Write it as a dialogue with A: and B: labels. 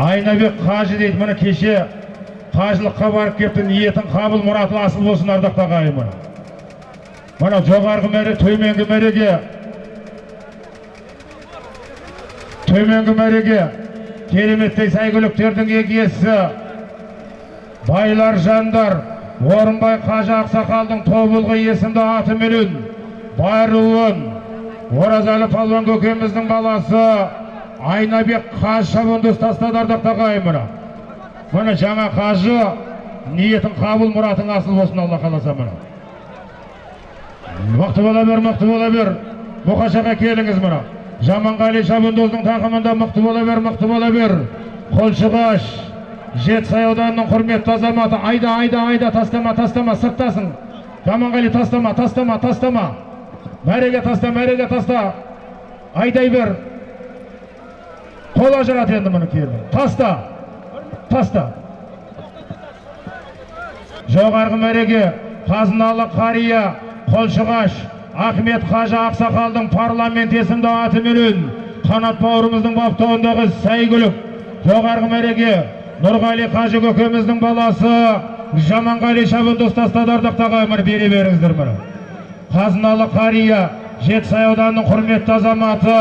A: айнабек қажы дейді міне кеше қажылыққа барып келіпті ниетің қабыл мұратың асыл болсын ардақты ағайын міне мына жоғарғы мәре төменгі мәреге. Төменгі мәреге кереметтей сәйгүліктердің егесі байлар жандар орынбай қажы ақсақалдың тобылғы есімді атыменен байруын оразалы палуан көкеміздің баласы айнабек қажы шабандоз тастады ардақты ағайын міне міне жаңа қажы ниетің қабыл мұратың асыл болсын алла қаласа міне мықты бола бер мықты бола бер. Мұқашаға келіңіз мына жаманғали шабандоздың тақымында мықты бола бер мықты бола бер. Қолшығаш жетісай ауданының құрметті азаматы айда айда айда тастама тастама сырттасың. Жаманғали тастама тастама тастама. Мәреге таста мәреге таста. Айдай бер. Қол ажырат енді мұны келін таста таста жоғарғы мәреге қазыналы қария қолшығаш ахмет қажы ақсақалдың парламент есімді атыменен қанат бауырымыздың баптауындағы сәйгүлік жоғарғы мәреге нұрғали қажы көкеміздің баласы жаманғали шабындоз тастады ардақты ағайындар бере беріңіздер міне. Қазыналы қария жетісай ауданының құрметті азаматы